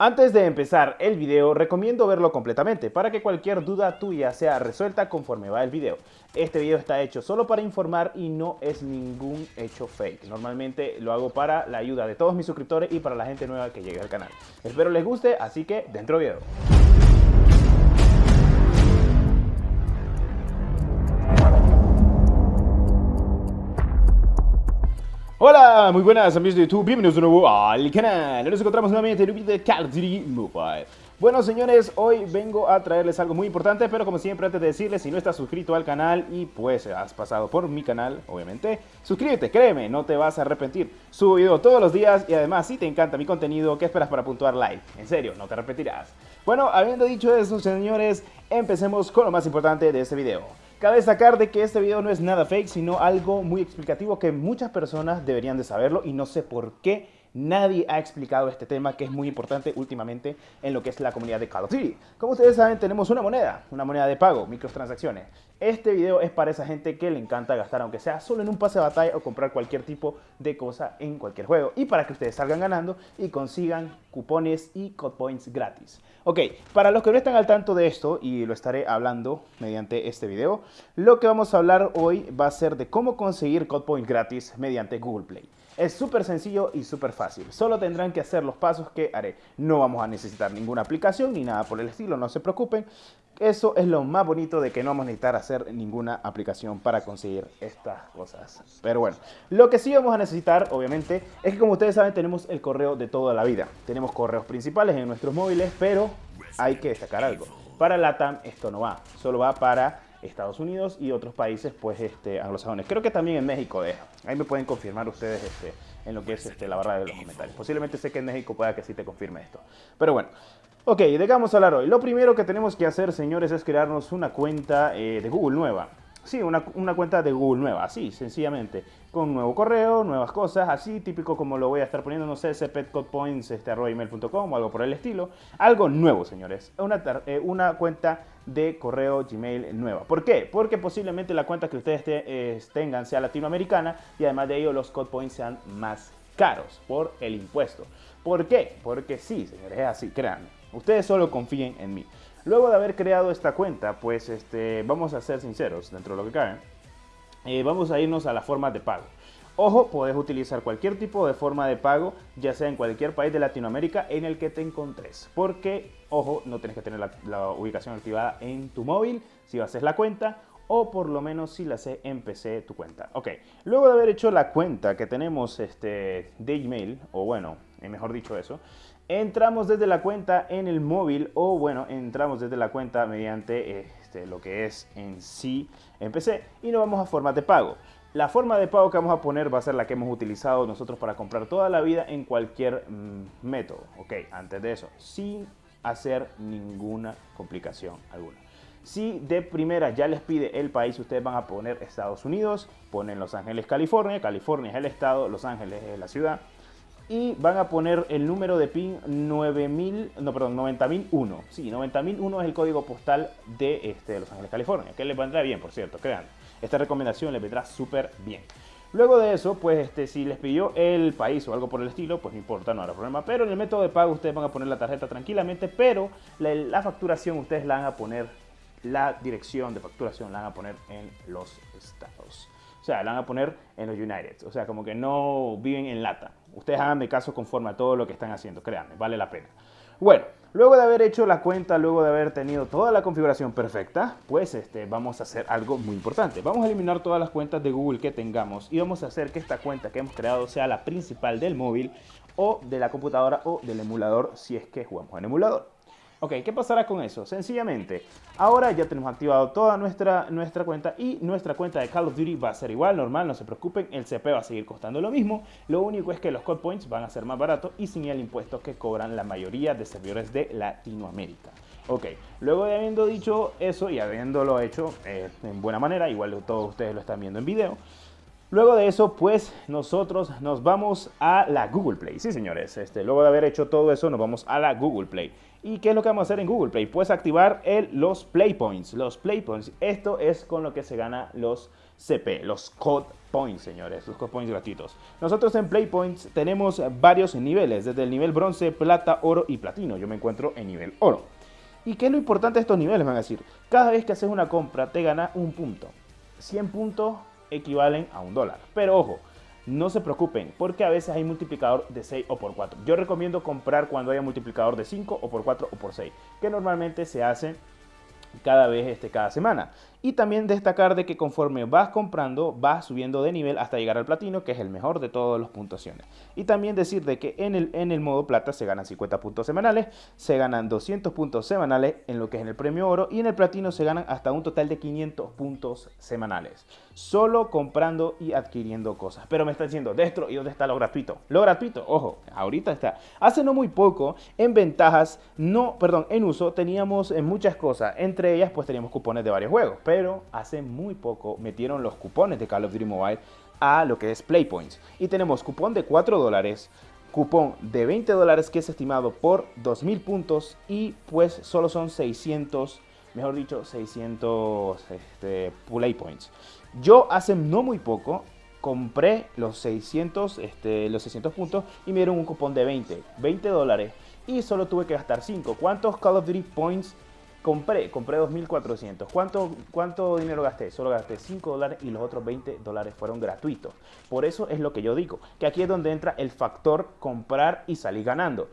Antes de empezar el video, recomiendo verlo completamente para que cualquier duda tuya sea resuelta conforme va el video. Este video está hecho solo para informar y no es ningún hecho fake. Normalmente lo hago para la ayuda de todos mis suscriptores y para la gente nueva que llegue al canal. Espero les guste, así que dentro video. Hola, muy buenas amigos de YouTube, bienvenidos de nuevo al canal. Nos encontramos nuevamente en un video de Duty Mobile. Bueno señores, hoy vengo a traerles algo muy importante, pero como siempre antes de decirles, si no estás suscrito al canal y pues has pasado por mi canal, obviamente, suscríbete, créeme, no te vas a arrepentir. Subo video todos los días y además si te encanta mi contenido, ¿qué esperas para puntuar like? En serio, no te arrepentirás. Bueno, habiendo dicho eso señores, empecemos con lo más importante de este video. Cabe destacar de que este video no es nada fake, sino algo muy explicativo que muchas personas deberían de saberlo y no sé por qué nadie ha explicado este tema que es muy importante últimamente en lo que es la comunidad de Call of Duty. Como ustedes saben, tenemos una moneda, una moneda de pago, microtransacciones. Este video es para esa gente que le encanta gastar, aunque sea solo en un pase de batalla o comprar cualquier tipo de cosa en cualquier juego. Y para que ustedes salgan ganando y consigan cupones y code points gratis. Ok, para los que no están al tanto de esto, y lo estaré hablando mediante este video, lo que vamos a hablar hoy va a ser de cómo conseguir code points gratis mediante Google Play. Es súper sencillo y súper fácil. Solo tendrán que hacer los pasos que haré. No vamos a necesitar ninguna aplicación ni nada por el estilo, no se preocupen. Eso es lo más bonito de que no vamos a necesitar hacer ninguna aplicación para conseguir estas cosas. Pero bueno, lo que sí vamos a necesitar, obviamente, es que como ustedes saben tenemos el correo de toda la vida. Tenemos correos principales en nuestros móviles, pero hay que destacar algo. Para LATAM esto no va, solo va para Estados Unidos y otros países pues este, anglosajones. Creo que también en México deja. Ahí me pueden confirmar ustedes este, en lo que es este, la barra de los comentarios. Posiblemente sé que en México pueda que sí te confirme esto. Pero bueno, ok, dejamos hablar hoy. Lo primero que tenemos que hacer, señores, es crearnos una cuenta eh, de Google nueva. Sí, una, cuenta de Google nueva, así, sencillamente. Con nuevo correo, nuevas cosas, así, típico como lo voy a estar poniendo, no sé, cpetcodepoints, este, o algo por el estilo. Algo nuevo, señores. Una, eh, una cuenta de correo Gmail nueva. ¿Por qué? Porque posiblemente la cuenta que ustedes eh, tengan sea latinoamericana y además de ello los code points sean más caros por el impuesto. ¿Por qué? Porque sí, señores, es así, créanme. Ustedes solo confíen en mí. Luego de haber creado esta cuenta, pues este, vamos a ser sinceros dentro de lo que cabe. Eh, vamos a irnos a la forma de pago. Ojo, puedes utilizar cualquier tipo de forma de pago, ya sea en cualquier país de Latinoamérica en el que te encontres. Porque, ojo, no tienes que tener la, ubicación activada en tu móvil si haces la cuenta o por lo menos si la haces en PC tu cuenta. Ok, luego de haber hecho la cuenta que tenemos este, de Gmail, o bueno, eh, mejor dicho eso, entramos desde la cuenta en el móvil o bueno, entramos desde la cuenta mediante este, lo que es en sí en PC y nos vamos a forma de pago. La forma de pago que vamos a poner va a ser la que hemos utilizado nosotros para comprar toda la vida en cualquier mm, método. Ok, antes de eso, sin hacer ninguna complicación alguna. Si de primera ya les pide el país, ustedes van a poner Estados Unidos, ponen Los Ángeles, California. California es el estado, Los Ángeles es la ciudad y van a poner el número de PIN 9000, no, perdón, 90001. Sí, 90001 es el código postal de, este, Los Ángeles, California, que les vendrá bien, por cierto, crean. Esta recomendación les vendrá súper bien. Luego de eso, pues este, si les pidió el país o algo por el estilo, pues no importa, no habrá problema. Pero en el método de pago ustedes van a poner la tarjeta tranquilamente, pero la facturación ustedes la van a poner, la dirección de facturación la van a poner en los estados. O sea, la van a poner en los United. O sea, como que no viven en lata. Ustedes hagan de caso conforme a todo lo que están haciendo, créanme, vale la pena. Bueno, luego de haber hecho la cuenta, luego de haber tenido toda la configuración perfecta, pues este, vamos a hacer algo muy importante. Vamos a eliminar todas las cuentas de Google que tengamos y vamos a hacer que esta cuenta que hemos creado sea la principal del móvil o de la computadora o del emulador si es que jugamos en emulador. Ok, ¿qué pasará con eso? Sencillamente, ahora ya tenemos activado toda nuestra, nuestra cuenta y nuestra cuenta de Call of Duty va a ser igual, normal, no se preocupen, el CP va a seguir costando lo mismo, lo único es que los code points van a ser más baratos y sin el impuesto que cobran la mayoría de servidores de Latinoamérica. Ok, luego de habiendo dicho eso y habiéndolo hecho eh, en buena manera, igual todos ustedes lo están viendo en video, Luego de eso, pues nosotros nos vamos a la Google Play. Sí, señores, este, luego de haber hecho todo eso, nos vamos a la Google Play. ¿Y qué es lo que vamos a hacer en Google Play? Pues activar los Play Points. Los Play Points, esto es con lo que se gana los CP, los Code Points, señores, los Code Points gratuitos. Nosotros en Play Points tenemos varios niveles, desde el nivel bronce, plata, oro y platino. Yo me encuentro en nivel oro. ¿Y qué es lo importante de estos niveles? Van a decir, cada vez que haces una compra te gana un punto. 100 puntos equivalen a un dólar. Pero ojo, no se preocupen, porque a veces hay multiplicador de 6 o por 4. Yo recomiendo comprar cuando haya multiplicador de 5 o por 4 o por 6, que normalmente se hace cada vez, este, cada semana. Y también destacar de que conforme vas comprando, vas subiendo de nivel hasta llegar al platino, que es el mejor de todas las puntuaciones. Y también decir de que en el, en el modo plata se ganan 50 puntos semanales, se ganan 200 puntos semanales en lo que es en el premio oro y en el platino se ganan hasta un total de 500 puntos semanales. Solo comprando y adquiriendo cosas. Pero me está diciendo, Destro, ¿y dónde está lo gratuito? Lo gratuito, ojo, ahorita está. Hace no muy poco, en ventajas, no, perdón, en uso, teníamos en muchas cosas. Entre ellas, pues teníamos cupones de varios juegos pero hace muy poco metieron los cupones de Call of Duty Mobile a lo que es Playpoints. Y tenemos cupón de 4 dólares, cupón de 20 dólares que es estimado por 2000 puntos y pues solo son 600, mejor dicho, 600 este, Playpoints. Yo hace no muy poco compré los 600, este, los 600 puntos y me dieron un cupón de 20, 20 dólares y solo tuve que gastar 5. ¿Cuántos Call of Duty Points Compré, compré 2.400. ¿Cuánto, ¿Cuánto dinero gasté? Solo gasté 5 dólares y los otros 20 dólares fueron gratuitos. Por eso es lo que yo digo, que aquí es donde entra el factor comprar y salir ganando.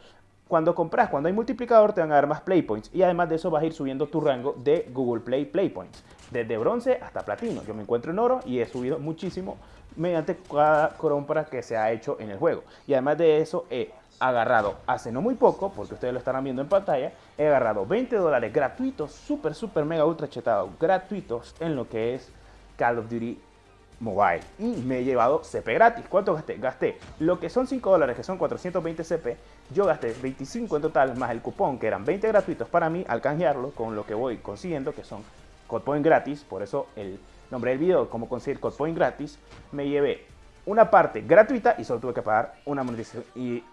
Cuando compras, cuando hay multiplicador, te van a dar más play points y además de eso vas a ir subiendo tu rango de Google Play Play Points. Desde bronce hasta platino. Yo me encuentro en oro y he subido muchísimo mediante cada compra que se ha hecho en el juego. Y además de eso, he agarrado hace no muy poco, porque ustedes lo estarán viendo en pantalla, he agarrado 20 dólares gratuitos, súper, súper, mega, ultra chetados, gratuitos en lo que es Call of Duty Mobile. Y me he llevado CP gratis. ¿Cuánto gasté? Gasté lo que son 5 dólares, que son 420 CP. Yo gasté 25 en total, más el cupón, que eran 20 gratuitos para mí, al canjearlo con lo que voy consiguiendo, que son Code gratis. Por eso el nombre del video, cómo conseguir Code gratis. Me llevé una parte gratuita y solo tuve que pagar una monetización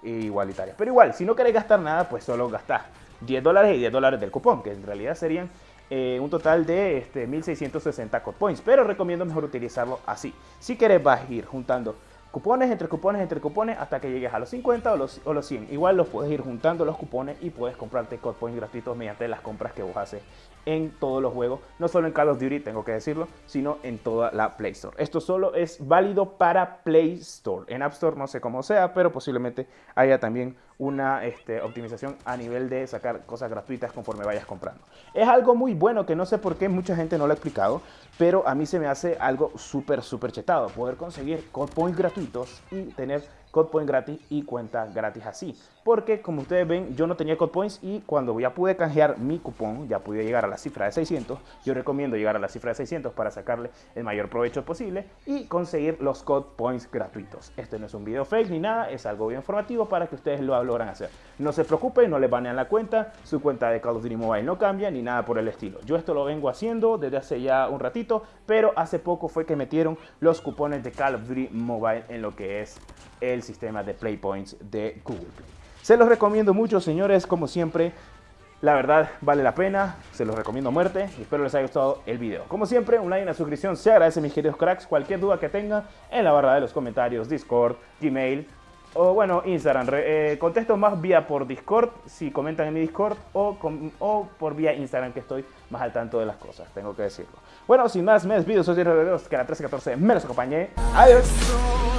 igualitaria. Pero igual, si no querés gastar nada, pues solo gastás 10 dólares y 10 dólares del cupón, que en realidad serían eh, un total de este, 1660 code points. Pero recomiendo mejor utilizarlo así. Si querés ir juntando cupones entre cupones entre cupones hasta que llegues a los 50 o los, o los 100. Igual los puedes ir juntando los cupones y puedes comprarte code points gratuitos mediante las compras que vos haces en todos los juegos, no solo en Call of Duty, tengo que decirlo, sino en toda la Play Store. Esto solo es válido para Play Store. En App Store no sé cómo sea, pero posiblemente haya también una este, optimización a nivel de sacar cosas gratuitas conforme vayas comprando. Es algo muy bueno que no sé por qué mucha gente no lo ha explicado, pero a mí se me hace algo súper, súper chetado. Poder conseguir code points gratuitos y tener code point gratis y cuenta gratis así. Porque como ustedes ven, yo no tenía code points y cuando ya pude canjear mi cupón, ya pude llegar a la cifra de 600. Yo recomiendo llegar a la cifra de 600 para sacarle el mayor provecho posible y conseguir los code gratuitos. Este no es un video fake ni nada, es algo bien informativo para que ustedes lo logran hacer. No se preocupen, no les banean la cuenta, su cuenta de Call of Duty Mobile no cambia ni nada por el estilo. Yo esto lo vengo haciendo desde hace ya un ratito, pero hace poco fue que metieron los cupones de Call of Duty Mobile en lo que es el sistema de Play Points de Google Play. Se los recomiendo mucho, señores, como siempre. La verdad, vale la pena, se los recomiendo a muerte y espero les haya gustado el video. Como siempre, un like y una suscripción se agradece, mis queridos cracks. Cualquier duda que tengan en la barra de los comentarios, Discord, Gmail o bueno, Instagram. Eh, contesto más vía por Discord, si comentan en mi Discord, o, por vía Instagram, que estoy más al tanto de las cosas, tengo que decirlo. Bueno, sin más, me despido, soy Dios que la 1314 me los acompañé. Adiós.